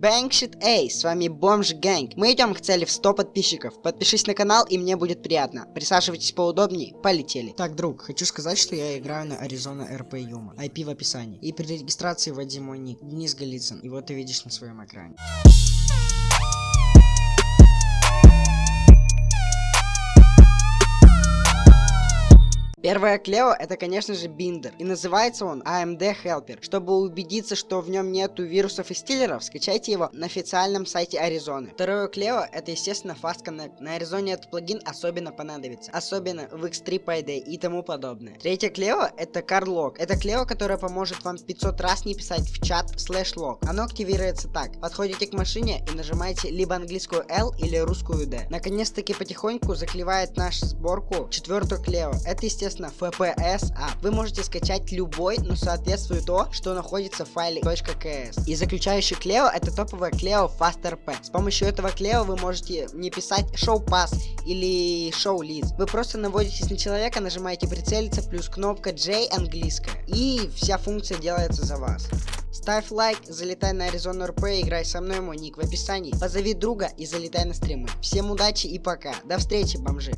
Бэнгшит эй, с вами Бомж Гэнг. Мы идем к цели в 100 подписчиков. Подпишись на канал и мне будет приятно. Присаживайтесь поудобнее, полетели. Так, друг, хочу сказать, что я играю на Arizona RP Yuma. IP в описании. И при регистрации вводи мой ник, Денис Голицын. Вот ты видишь на своем экране. Первое Клео это, конечно же, биндер. И называется он AMD Helper. Чтобы убедиться, что в нем нету вирусов и стиллеров, скачайте его на официальном сайте Аризоны. Второе Клео это, естественно, Fast Connect. На Аризоне этот плагин особенно понадобится. Особенно в X3 Payday и тому подобное. Третье Клео это CardLog. Это Клео, которое поможет вам 500 раз не писать в чат слэш log. Оно активируется так. Подходите к машине и нажимаете либо английскую L или русскую D. Наконец-таки потихоньку заклевает нашу сборку четвертую Клео. Это, естественно, естественно, FPS А Вы можете скачать любой, но соответствует то, что находится в файле .ks. И заключающий Клео это топовая Клео FastRP. С помощью этого Клео вы можете не писать Show Pass или Show Leads. Вы просто наводитесь на человека, нажимаете прицелиться, плюс кнопка J английская. И вся функция делается за вас. Ставь лайк, залетай на Arizona RP, играй со мной, мой ник в описании. Позови друга и залетай на стримы. Всем удачи и пока. До встречи, бомжи.